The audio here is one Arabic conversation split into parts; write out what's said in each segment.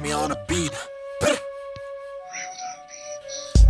me on a beat.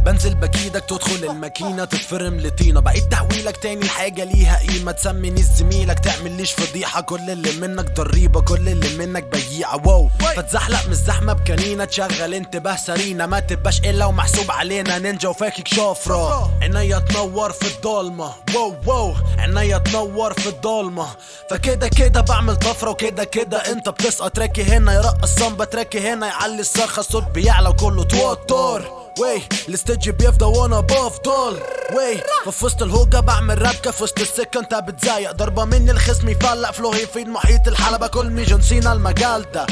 بنزل بكيدك تدخل الماكينة تتفرم لطينة. بعيد تحويلك تاني الحاجة ليها قيمة. تسميني زميلك تعمل ليش فضيحة. كل اللي منك ضريبة كل اللي منك بييعة واو. فتزحلق من الزحمة بكنينة تشغل انتباه سرينا. ما تبقاش إلا ومحسوب علينا. نينجا وفاكك شفرة عينيا تنور في الضلمة. واو واو. عينيا تنور في الضلمة. فكده كده بعمل طفرة وكده كده انت بتسقط. راكي هنا يرقص صنبة تراكي هنا يعلي الصرخة الصوت بيعلى وكله توتر. وي الاستيج بيفضى وأنا بفضل وي ففي وسط الهوجة بعمل رابكة في وسط السكة انت بتزايق. ضربة مني الخصم يفلق فلو يفيد محيط الحلبة. كل مي جون سينا المجال ده.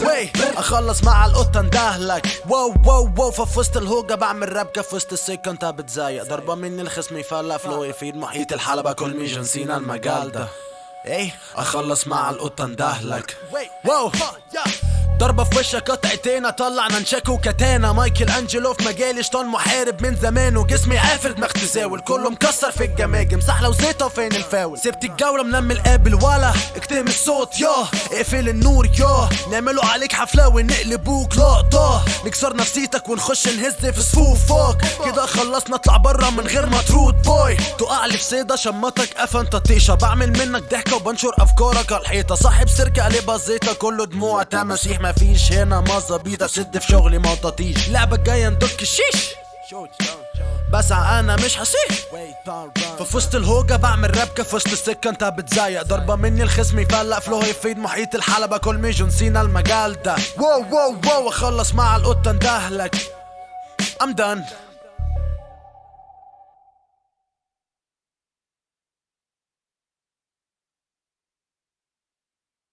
وي اخلص مع القطة اندهلك. واو واو واو ففي وسط الهوجة بعمل رابكة في وسط السكة انت بتزايق. ضربة مني الخصم يفلق فلو يفيد محيط الحلبة. كل مي جون سينا المجال ده. إيه اخلص مع القطة اندهلك. واو ضربة في وشك قطعتين أطلع ننشاك وكتانا. مايكل أنجلو في مجالي شطان محارب من زمان؟ وجسمي عافر دماغ تزاول كله مكسر في الجماجم. سحلة وزيطة فين الفاول؟ سبت الجولة منمي القابل ولا اكتم الصوت يا اقفل النور يا نعملوا عليك حفلة ونقلبوك. لقطة نكسر نفسيتك ونخش نهز في صفوفك. كده خلصنا اطلع برا من غير ما ترود بوي تقع لي في صيدة شمتك قفا انت طيشة بعمل منك ضحكة وبنشر أفكارك. على الحيطة صاحب سيرك قلبها زيطة. كله دموع تماسيح مفيش هنا مظابيط اسد في شغلي مطاطيش لعبة جاية ندك الشيش. بسعى أنا مش هسيح ففي وسط الهوجة بعمل رابكة في وسط السكة انت بتزايق ضربة مني الخصم يفلق فلو يفيد محيط الحلبة. كل مي جون سينا المجال ده. واو واو واو اخلص مع القطة اندهلك. I'm done.